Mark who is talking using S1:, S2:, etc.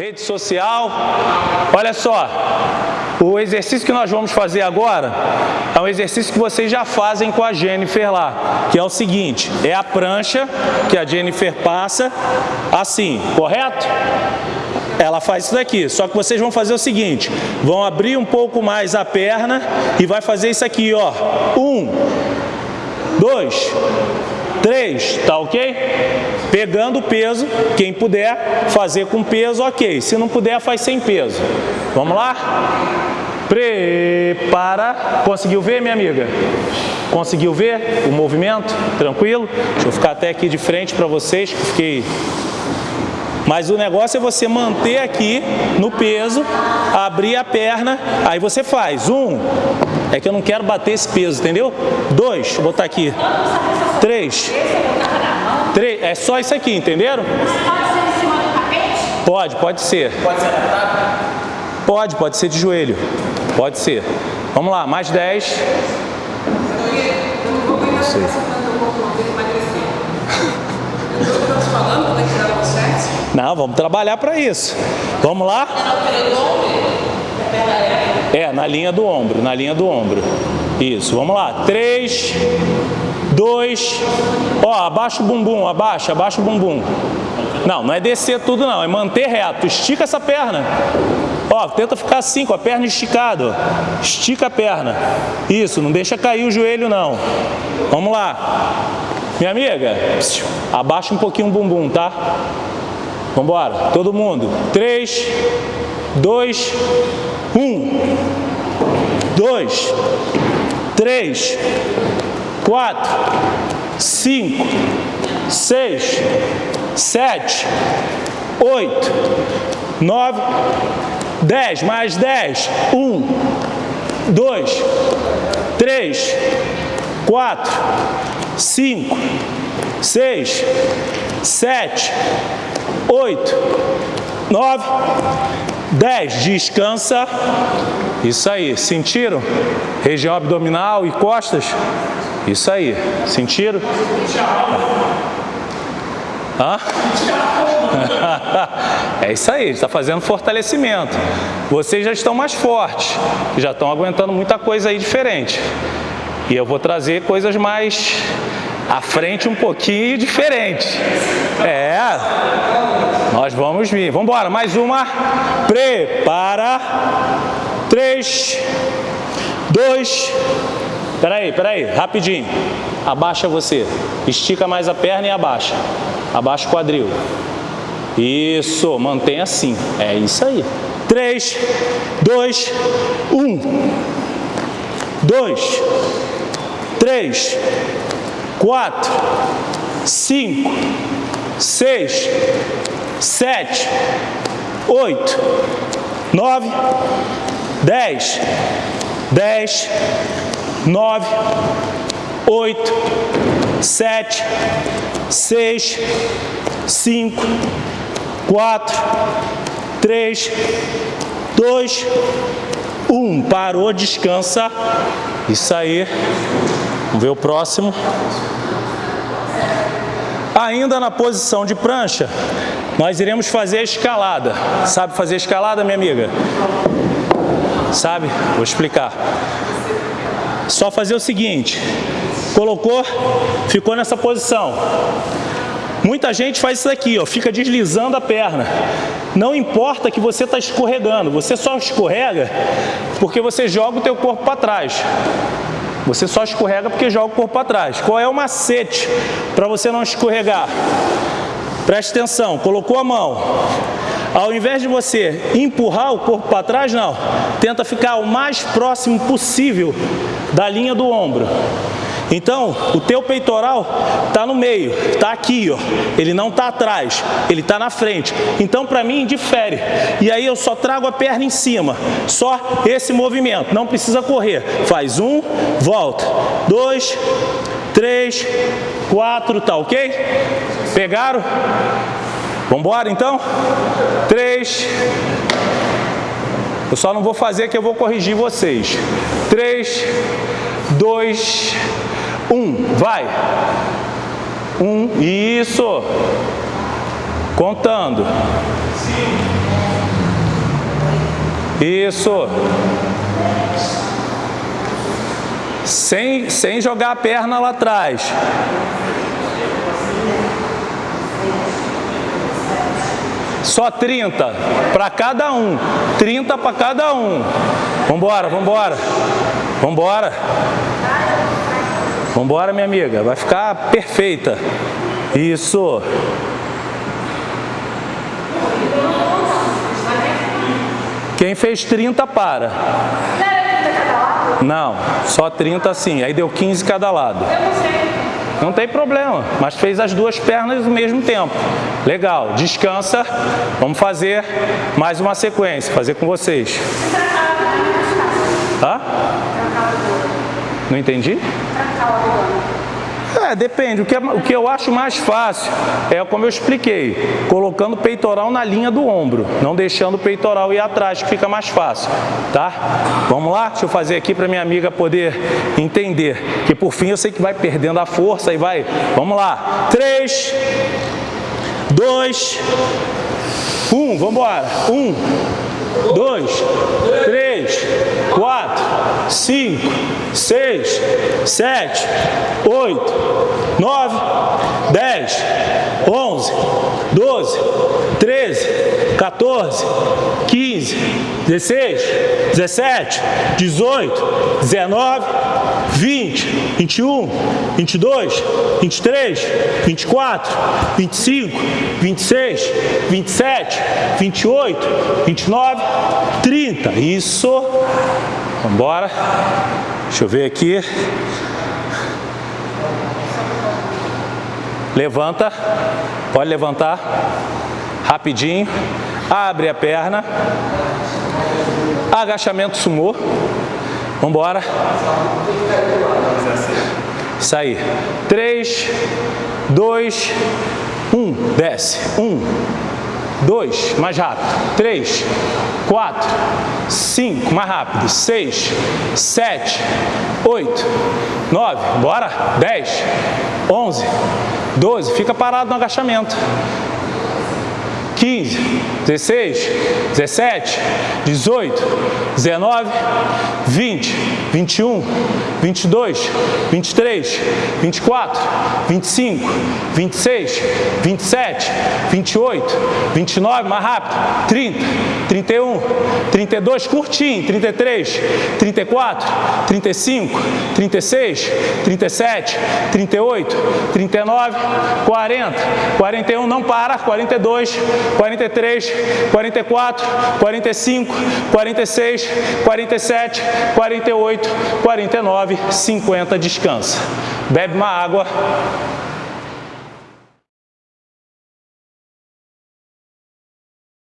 S1: rede social. Olha só, o exercício que nós vamos fazer agora é um exercício que vocês já fazem com a Jennifer lá, que é o seguinte, é a prancha que a Jennifer passa assim, correto? Ela faz isso daqui, só que vocês vão fazer o seguinte, vão abrir um pouco mais a perna e vai fazer isso aqui, ó. Um, dois, três, tá ok? Pegando o peso, quem puder fazer com peso, ok. Se não puder, faz sem peso. Vamos lá? Prepara. Conseguiu ver, minha amiga? Conseguiu ver o movimento? Tranquilo? Deixa eu ficar até aqui de frente para vocês, que fiquei mas o negócio é você manter aqui no peso, abrir a perna, aí você faz. Um, é que eu não quero bater esse peso, entendeu? Dois, vou botar aqui. Três. Três, é só isso aqui, entenderam? Pode, pode ser. Pode ser adaptado? Pode, pode ser de joelho. Pode ser. Vamos lá, mais dez. Isso aí. Não, vamos trabalhar para isso. Vamos lá? É, na linha do ombro, na linha do ombro. Isso, vamos lá. Três, dois, ó, abaixa o bumbum, abaixa, abaixa o bumbum. Não, não é descer tudo não, é manter reto. Estica essa perna. Ó, tenta ficar assim, com a perna esticada. Estica a perna. Isso, não deixa cair o joelho não. Vamos lá. Minha amiga, abaixa um pouquinho o bumbum, tá? Vamos embora, todo mundo. 3, 2, 1. 2, 3, 4, 5, 6, 7, 8, 9, 10. Mais 10. 1, 2, 3, 4, 5, 6, 7, 8, 9, 10. Descansa. Isso aí. Sentiram? Região abdominal e costas. Isso aí. Sentiram? Hã? É isso aí, está fazendo fortalecimento. Vocês já estão mais fortes, já estão aguentando muita coisa aí diferente. E eu vou trazer coisas mais à frente um pouquinho diferente. É, nós vamos vir. Vamos embora, mais uma. Prepara. Três, dois. Peraí, peraí, rapidinho. Abaixa você. Estica mais a perna e abaixa. Abaixa o quadril. Isso, mantém assim. É isso aí. Três, dois, um. Dois, três, quatro, cinco, seis, sete, oito, nove, dez, dez, nove, oito, sete, seis, cinco, quatro, três, dois, um. Parou, descansa. Isso aí. Vamos ver o próximo. Ainda na posição de prancha, nós iremos fazer a escalada. Sabe fazer escalada, minha amiga? Sabe? Vou explicar. Só fazer o seguinte, colocou, ficou nessa posição. Muita gente faz isso aqui, ó, fica deslizando a perna. Não importa que você está escorregando, você só escorrega porque você joga o teu corpo para trás. Você só escorrega porque joga o corpo para trás. Qual é o macete para você não escorregar? Preste atenção, colocou a mão. Ao invés de você empurrar o corpo para trás, não. Tenta ficar o mais próximo possível da linha do ombro. Então, o teu peitoral está no meio, está aqui, ó. ele não está atrás, ele está na frente. Então, para mim, difere. E aí eu só trago a perna em cima, só esse movimento, não precisa correr. Faz um, volta, dois, três, quatro, tá ok? Pegaram? Vamos embora então? Três. Eu só não vou fazer que eu vou corrigir vocês. Três, dois, um, vai. Um, isso. Contando. Isso. Sem, sem jogar a perna lá atrás. Só 30 para cada um. 30 para cada um. Vambora, vambora. Vambora. Vambora, minha amiga. Vai ficar perfeita. Isso. Quem fez 30 para. Não, só 30 assim. Aí deu 15 cada lado. Eu não sei. Não tem problema, mas fez as duas pernas ao mesmo tempo. Legal, descansa. Vamos fazer mais uma sequência, fazer com vocês. Hã? Não entendi? É, depende. O que, é, o que eu acho mais fácil é como eu expliquei, colocando o peitoral na linha do ombro, não deixando o peitoral ir atrás, que fica mais fácil, tá? Vamos lá? Deixa eu fazer aqui para minha amiga poder entender, que por fim eu sei que vai perdendo a força e vai... Vamos lá. Três, dois, um, vamos embora. Um, dois, três, quatro, cinco, seis, sete, oito, nove, dez, onze, doze, treze, 14, 15, 16, 17, 18, 19, 20, 21, 22, 23, 24, 25, 26, 27, 28, 29, 30. Isso. Vamos embora. Deixa eu ver aqui. Levanta. Pode levantar. Rapidinho. Abre a perna. Agachamento sumô. Vamos embora. Aí. 3, 2, 1. Desce. 1, 2, mais rápido. 3, 4, 5, mais rápido. 6, 7, 8, 9, bora. 10, 11, 12. Fica parado no agachamento. 15, 16, 17, 18, 19, 20, 21, 22, 23, 24, 25, 26, 27, 28, 29, mais rápido, 30, 31, 32, curtinho, 33, 34, 35, 36, 37, 38, 39, 40, 41, não para, 42, 43, 44, 45, 46, 47, 48, 49, 50, descansa. Bebe uma água.